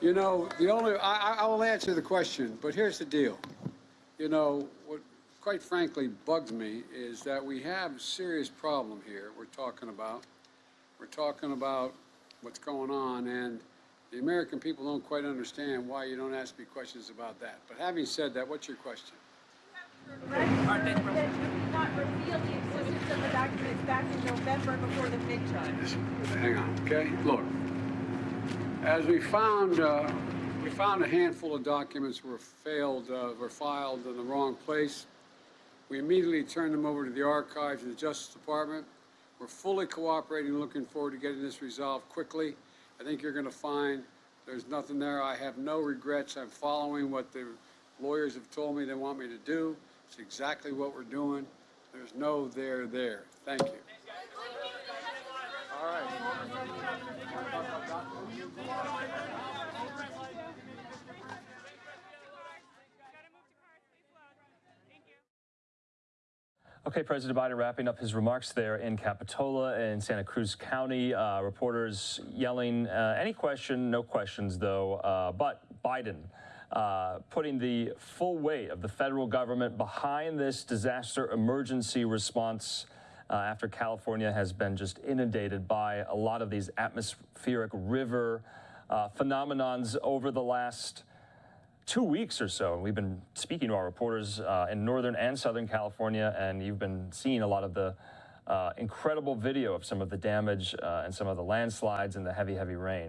You know, the only, I, I- will answer the question, but here's the deal. You know, what quite frankly bugs me is that we have a serious problem here we're talking about. We're talking about what's going on, and the American people don't quite understand why you don't ask me questions about that. But having said that, what's your question? Hang on, okay? Look, as we found, uh, we found a handful of documents were failed, uh, were filed in the wrong place. We immediately turned them over to the archives and the Justice Department. We're fully cooperating, looking forward to getting this resolved quickly. I think you're going to find there's nothing there. I have no regrets. I'm following what the lawyers have told me they want me to do. It's exactly what we're doing. There's no there there. Thank you. Okay, President Biden wrapping up his remarks there in Capitola in Santa Cruz County. Uh, reporters yelling, uh, any question, no questions though. Uh, but Biden uh, putting the full weight of the federal government behind this disaster emergency response uh, after California has been just inundated by a lot of these atmospheric river uh, phenomenons over the last two weeks or so. and We've been speaking to our reporters uh, in Northern and Southern California, and you've been seeing a lot of the uh, incredible video of some of the damage uh, and some of the landslides and the heavy, heavy rain.